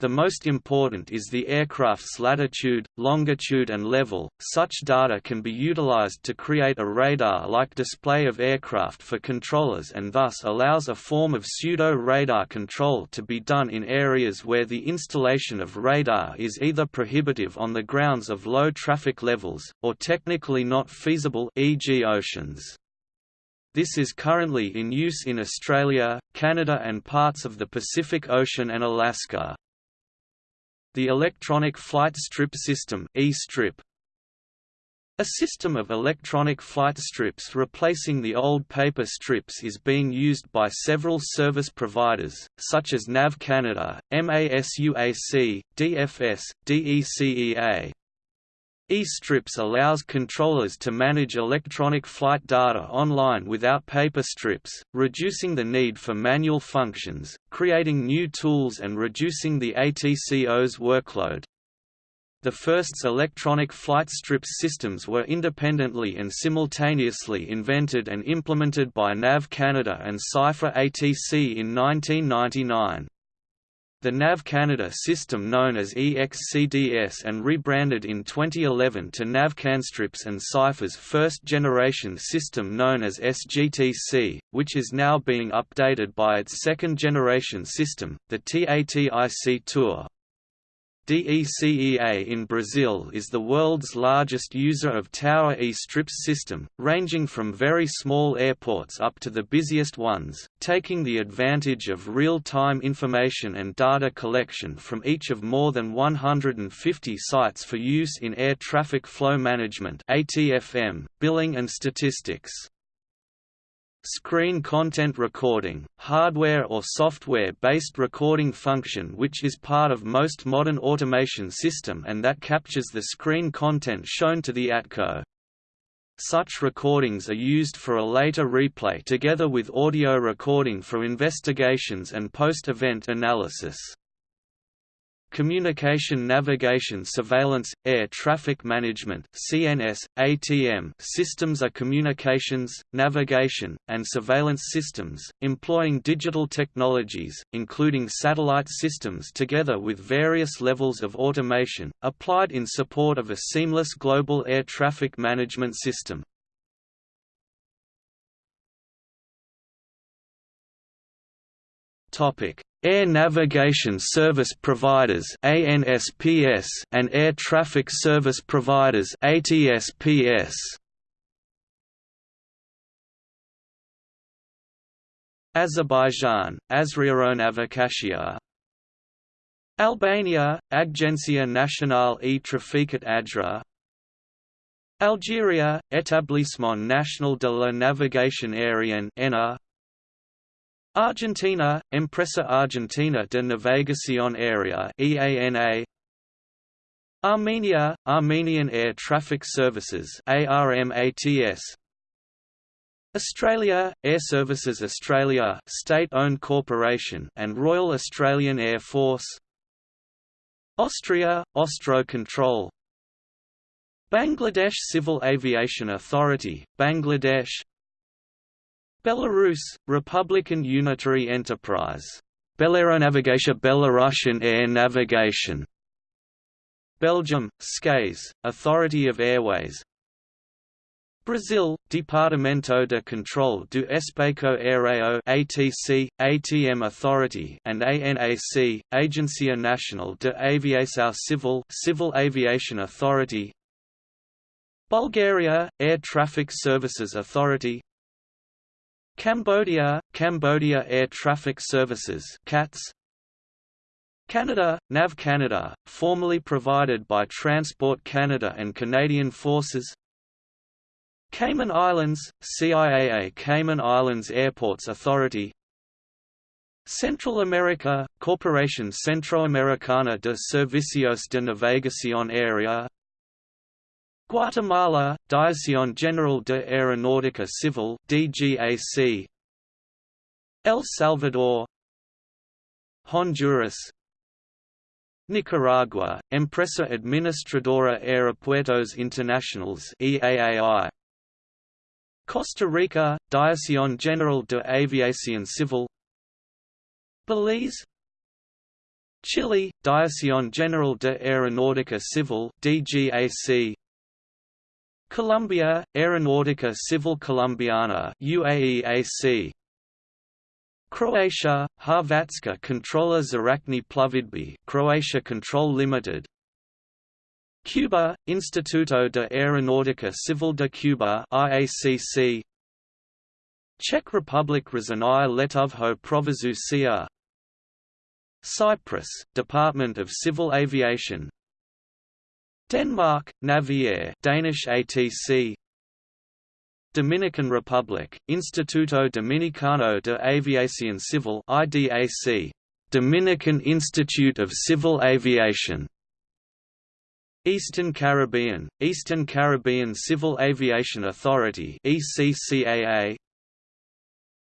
The most important is the aircraft's latitude, longitude and level. Such data can be utilized to create a radar-like display of aircraft for controllers and thus allows a form of pseudo-radar control to be done in areas where the installation of radar is either prohibitive on the grounds of low traffic levels, or technically not feasible e.g. oceans. This is currently in use in Australia, Canada and parts of the Pacific Ocean and Alaska. The Electronic Flight Strip System e-strip, a system of electronic flight strips replacing the old paper strips is being used by several service providers, such as NAV Canada, MASUAC, DFS, DECEA, E-strips allows controllers to manage electronic flight data online without paper strips, reducing the need for manual functions, creating new tools and reducing the ATCO's workload. The first electronic flight strips systems were independently and simultaneously invented and implemented by NAV Canada and Cipher ATC in 1999. The NAV Canada system known as EXCDS and rebranded in 2011 to NavCanStrips and Cipher's first-generation system known as SGTC, which is now being updated by its second-generation system, the TATIC Tour. DECEA in Brazil is the world's largest user of Tower E-Strips system, ranging from very small airports up to the busiest ones, taking the advantage of real-time information and data collection from each of more than 150 sites for use in air traffic flow management ATFM, billing and statistics. Screen content recording, hardware or software-based recording function which is part of most modern automation system and that captures the screen content shown to the ATCO. Such recordings are used for a later replay together with audio recording for investigations and post-event analysis. Communication Navigation Surveillance, Air Traffic Management CNS, ATM systems are communications, navigation, and surveillance systems, employing digital technologies, including satellite systems together with various levels of automation, applied in support of a seamless global air traffic management system. Topic: Air Navigation Service Providers (ANSPS) and Air Traffic Service Providers (ATSPS). Azerbaijan, Azeraeronavigatsia Albania, Agência Nacional e Traficat Adra. Algeria, Établissement National de la Navigation Aérienne Argentina, Empresa Argentina de Navegación Aérea EANA Armenia, Armenian Air Traffic Services ARMATS Australia, Airservices Australia state-owned corporation and Royal Australian Air Force. Austria, Austro Control Bangladesh Civil Aviation Authority, Bangladesh Belarus, Republican Unitary Enterprise. Belaeronavigatsia Belarusian Air Navigation. Belgium, skeyes, Authority of Airways. Brazil, Departamento de Controle do Espaço Aéreo ATC, ATM Authority and ANAC, Agência Nacional de Aviação Civil Civil Aviation Authority Bulgaria, Air Traffic Services Authority Cambodia, Cambodia Air Traffic Services CATS Canada, NAV Canada, formerly provided by Transport Canada and Canadian Forces. Cayman Islands, CIAA Cayman Islands Airports Authority. Central America, Corporación Centroamericana de Servicios de Navegación Aérea Guatemala, Dirección General de Aeronáutica Civil DGAC El Salvador. Honduras. Nicaragua, Empresa Administradora Aeropuertos Internacionales EAAI Costa Rica, Dirección General de Aviación Civil. Belize. Chile, Dirección General de Aeronáutica Civil DGAC Colombia, Aeronautica Civil Colombiana UAEAC Croatia, Hrvatska kontrola zračne plovidbe Croatia Control Limited. Cuba, Instituto de Aeronáutica Civil de Cuba IACC Czech Republic Řízení letového provozu Cyprus, Department of Civil Aviation Denmark, Naviair Danish ATC Dominican Republic, Instituto Dominicano de Aviación Civil IDAC, Dominican Institute of Civil Aviation. Eastern Caribbean, Eastern Caribbean Civil Aviation Authority ECCAA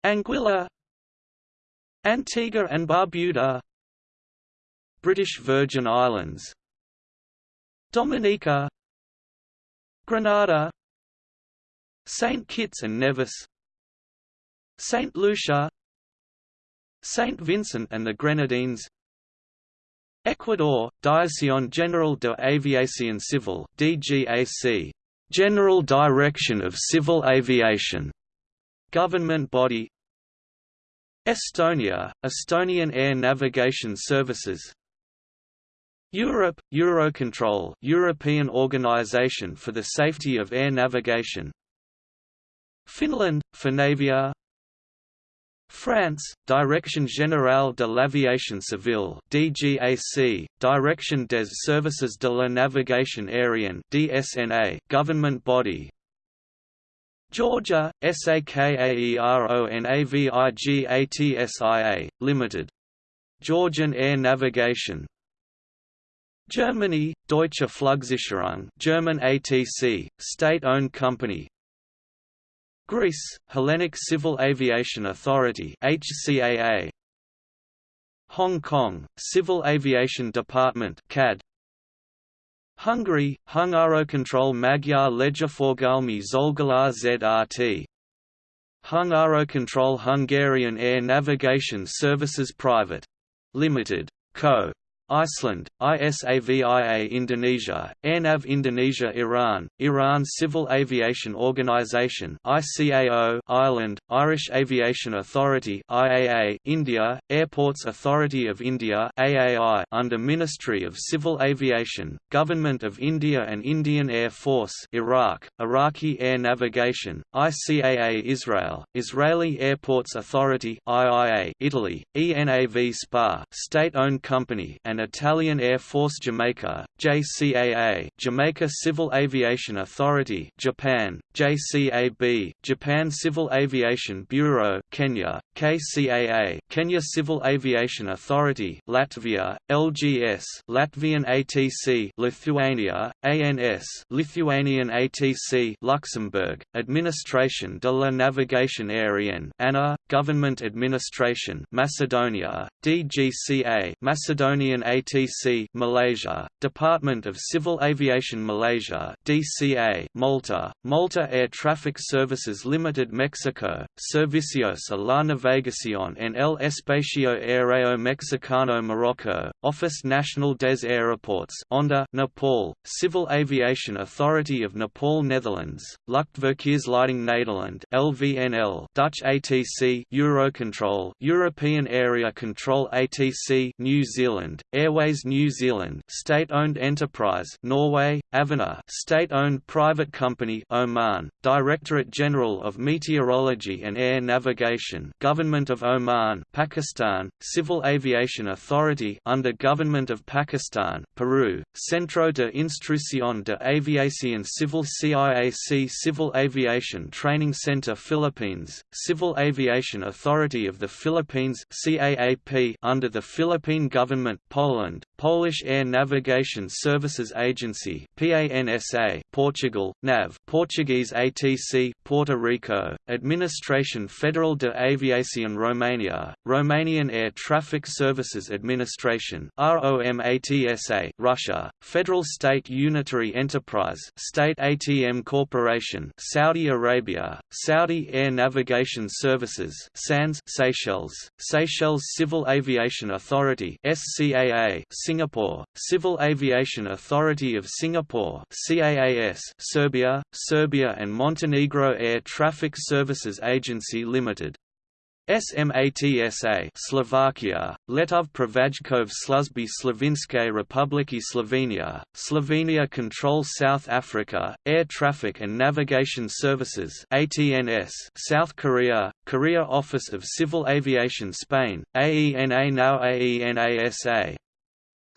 Anguilla. Antigua and Barbuda. British Virgin Islands Dominica Grenada St. Kitts and Nevis St. Lucia St. Vincent and the Grenadines Ecuador, Dirección General de Aviación Civil DGAC, General Direction of Civil Aviation, government body Estonia, Estonian Air Navigation Services Europe, Eurocontrol European Organization for the Safety of Air Navigation Finland, Finavia France, Direction Générale de l'Aviation Civile (DGAC), Direction des Services de la Navigation Aérienne (DSNA), government body. Georgia, SAKAERONAVIGATSIA, Limited. Georgian Air Navigation. Germany, Deutsche Flugsicherung, German ATC, state-owned company, Greece, Hellenic Civil Aviation Authority HCAA. Hong Kong, Civil Aviation Department CAD. Hungary, Hungarocontrol Magyar Légiforgalmi Szolgálat ZRT. Hungarocontrol Hungarian Air Navigation Services Private. Limited. Co. Iceland, ISAVIA Indonesia, AirNav Indonesia Iran, Iran Civil Aviation Organization ICAO Ireland, Irish Aviation Authority IAA India, Airports Authority of India AAI under Ministry of Civil Aviation, Government of India and Indian Air Force Iraq, Iraqi Air Navigation, ICAA Israel, Israeli Airports Authority IIA Italy, ENAV SPA state-owned company and and Italian Air Force Jamaica, JCAA Jamaica Civil Aviation Authority Japan, JCAB Japan Civil Aviation Bureau Kenya, KCAA Kenya Civil Aviation Authority Latvia, LGS Latvian ATC Lithuania, ANS Lithuanian ATC Luxembourg, Administration de la Navigation Aérienne ANA, Government Administration Macedonia, DGCA Macedonian ATC Malaysia, Department of Civil Aviation Malaysia DCA Malta, Malta Air Traffic Services Limited Mexico, Servicios a la Navegación en el Espacio Aéreo Mexicano Morocco, Office National des Aéroports ONDA, Nepal, Civil Aviation Authority of Nepal Netherlands, Luchtverkeersleiding Nederland LVNL Dutch ATC Eurocontrol European Area Control ATC New Zealand, Airways New Zealand state-owned enterprise Norway, Avinor state-owned private company Oman, Directorate General of Meteorology and Air Navigation Government of Oman Pakistan, Civil Aviation Authority under Government of Pakistan Peru, Centro de Instrucción de Aviación Civil CIAC Civil Aviation Training Center Philippines, Civil Aviation Authority of the Philippines CAAP under the Philippine Government Poland, Polish Air Navigation Services Agency PANSA, Portugal, NAV Portuguese ATC, Puerto Rico, Administration Federal de Aviación Romania, Romanian Air Traffic Services Administration ROMATSA, Russia, Federal State Unitary Enterprise State ATM Corporation Saudi Arabia, Saudi Air Navigation Services SANS Seychelles, Seychelles Civil Aviation Authority SCA CAA Singapore, Civil Aviation Authority of Singapore CAAS Serbia, Serbia and Montenegro Air Traffic Services Agency Limited. SMATSA Slovakia, Letové prevádzkové služby Slovenskej republiky Slovenia, Slovenia Control South Africa, Air Traffic and Navigation Services ATNS South Korea, Korea Office of Civil Aviation Spain, AENA now AENASA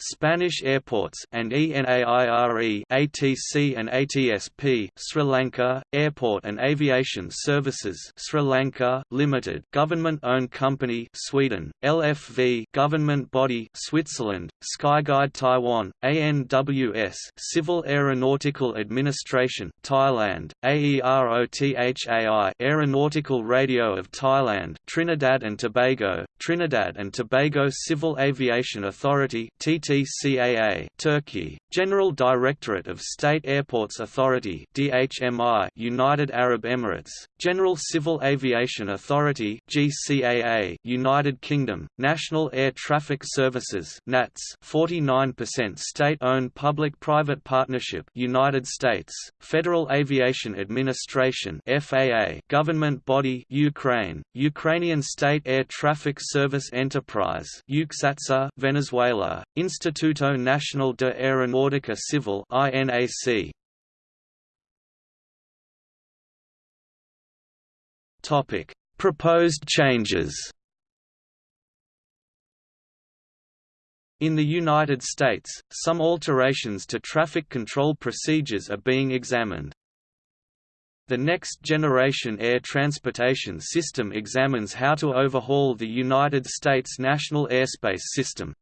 Spanish airports and ENAIRE ATC and ATSP Sri Lanka Airport and Aviation Services Sri Lanka Limited government-owned company Sweden LFV government body Switzerland Skyguide Taiwan ANWS Civil Aeronautical Administration Thailand AEROTHAI Aeronautical Radio of Thailand Trinidad and Tobago Trinidad and Tobago Civil Aviation Authority TT ATCAA Turkey, General Directorate of State Airports Authority DHMI United Arab Emirates, General Civil Aviation Authority GCAA United Kingdom, National Air Traffic Services NATS 49% state-owned public-private partnership United States, Federal Aviation Administration FAA government body Ukraine, Ukrainian State Air Traffic Service Enterprise Venezuela, Instituto Nacional de Aeronáutica Civil INAC. Topic: Proposed changes. In the United States, some alterations to traffic control procedures are being examined. The Next Generation Air Transportation System examines how to overhaul the United States National Airspace System.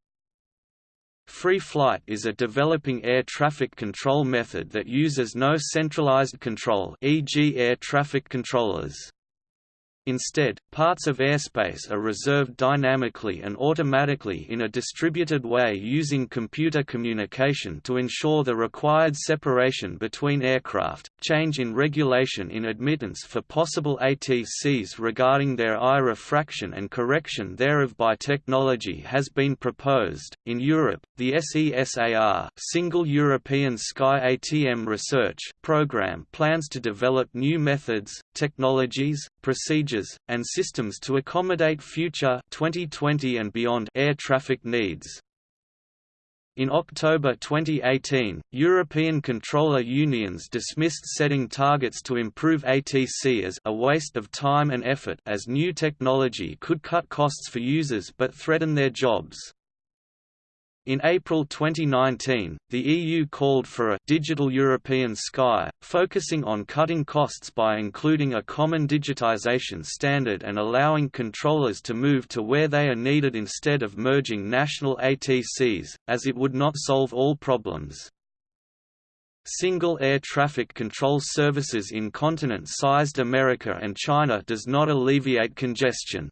Free flight is a developing air traffic control method that uses no centralized control e.g. air traffic controllers. Instead, parts of airspace are reserved dynamically and automatically in a distributed way using computer communication to ensure the required separation between aircraft. Change in regulation in admittance for possible ATCs regarding their eye refraction and correction thereof by technology has been proposed. In Europe, the SESAR Single European Sky ATM Research Programme plans to develop new methods, technologies, procedures, and systems to accommodate future 2020 and beyond air traffic needs. In October 2018, European controller unions dismissed setting targets to improve ATC as a waste of time and effort as new technology could cut costs for users but threaten their jobs. In April 2019, the EU called for a «Digital European Sky», focusing on cutting costs by including a common digitization standard and allowing controllers to move to where they are needed instead of merging national ATCs, as it would not solve all problems. Single air traffic control services in continent-sized America and China does not alleviate congestion.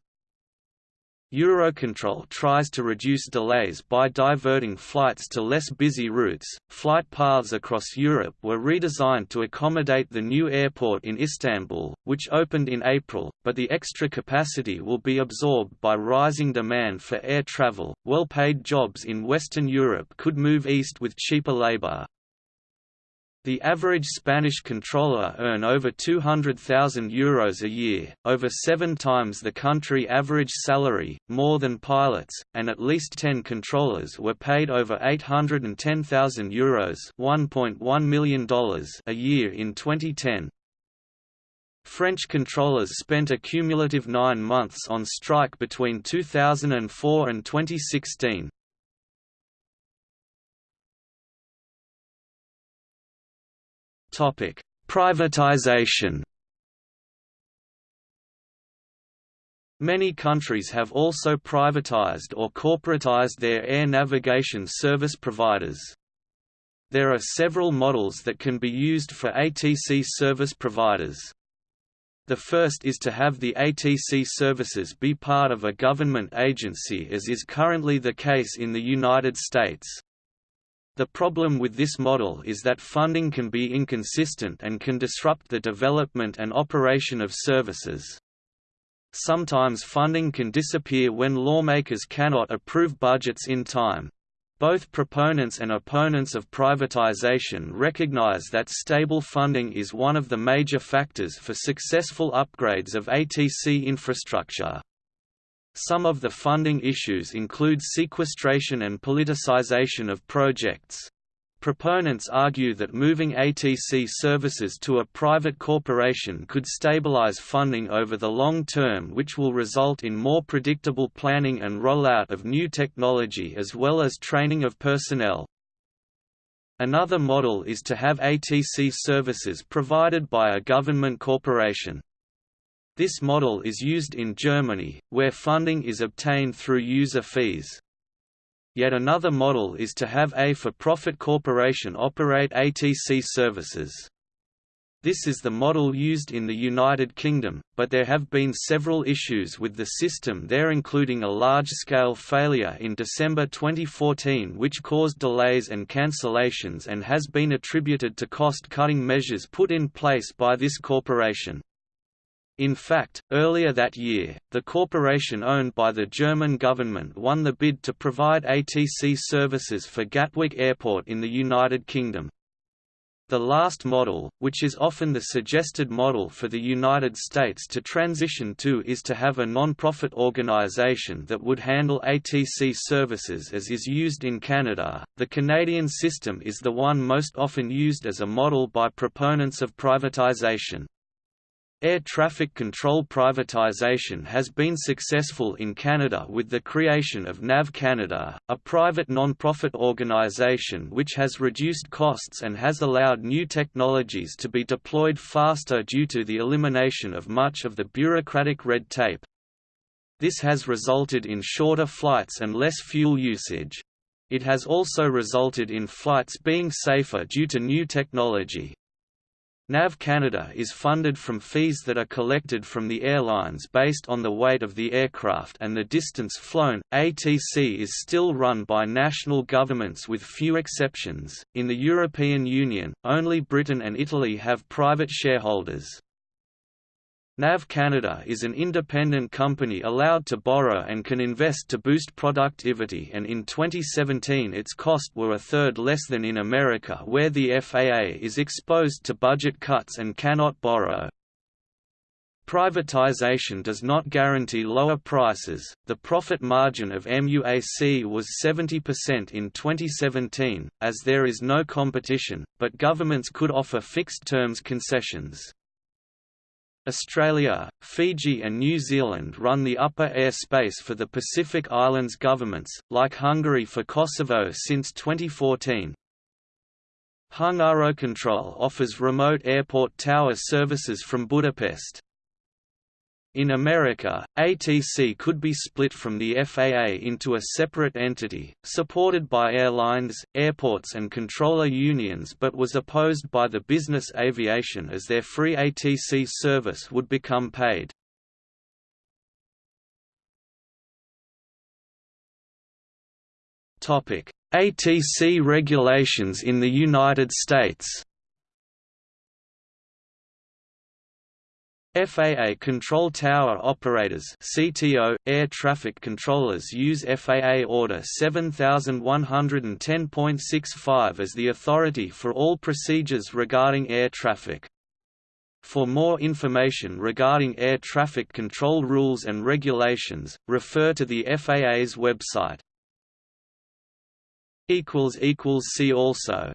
Eurocontrol tries to reduce delays by diverting flights to less busy routes. Flight paths across Europe were redesigned to accommodate the new airport in Istanbul, which opened in April, but the extra capacity will be absorbed by rising demand for air travel. Well paid jobs in Western Europe could move east with cheaper labor. The average Spanish controller earn over €200,000 Euros a year, over seven times the country average salary, more than pilots, and at least 10 controllers were paid over €810,000 Euros $1.1 million a year in 2010. French controllers spent a cumulative nine months on strike between 2004 and 2016. Topic: Privatization. Many countries have also privatized or corporatized their air navigation service providers. There are several models that can be used for ATC service providers. The first is to have the ATC services be part of a government agency as is currently the case in the United States. The problem with this model is that funding can be inconsistent and can disrupt the development and operation of services. Sometimes funding can disappear when lawmakers cannot approve budgets in time. Both proponents and opponents of privatization recognize that stable funding is one of the major factors for successful upgrades of ATC infrastructure. Some of the funding issues include sequestration and politicization of projects. Proponents argue that moving ATC services to a private corporation could stabilize funding over the long term which will result in more predictable planning and rollout of new technology as well as training of personnel. Another model is to have ATC services provided by a government corporation. This model is used in Germany, where funding is obtained through user fees. Yet another model is to have a for-profit corporation operate ATC services. This is the model used in the United Kingdom, but there have been several issues with the system there including a large-scale failure in December 2014 which caused delays and cancellations and has been attributed to cost-cutting measures put in place by this corporation. In fact, earlier that year, the corporation owned by the German government won the bid to provide ATC services for Gatwick Airport in the United Kingdom. The last model, which is often the suggested model for the United States to transition to is to have a non-profit organization that would handle ATC services as is used in Canada. The Canadian system is the one most often used as a model by proponents of privatization. Air traffic control privatization has been successful in Canada with the creation of NAV Canada, a private non-profit organization which has reduced costs and has allowed new technologies to be deployed faster due to the elimination of much of the bureaucratic red tape. This has resulted in shorter flights and less fuel usage. It has also resulted in flights being safer due to new technology, NAV Canada is funded from fees that are collected from the airlines based on the weight of the aircraft and the distance flown. ATC is still run by national governments with few exceptions. In the European Union, only Britain and Italy have private shareholders. NAV Canada is an independent company allowed to borrow and can invest to boost productivity and in 2017 its cost were a third less than in America where the FAA is exposed to budget cuts and cannot borrow. Privatization does not guarantee lower prices. The profit margin of MUAC was 70% in 2017, as there is no competition, but governments could offer fixed terms concessions. Australia, Fiji and New Zealand run the upper airspace for the Pacific Islands governments, like Hungary for Kosovo since 2014. HungaroControl offers remote airport tower services from Budapest. In America, ATC could be split from the FAA into a separate entity, supported by airlines, airports and controller unions but was opposed by the business aviation as their free ATC service would become paid. ATC regulations in the United States FAA Control Tower Operators CTO, air traffic controllers use FAA Order 7110.65 as the authority for all procedures regarding air traffic. For more information regarding air traffic control rules and regulations, refer to the FAA's website. See also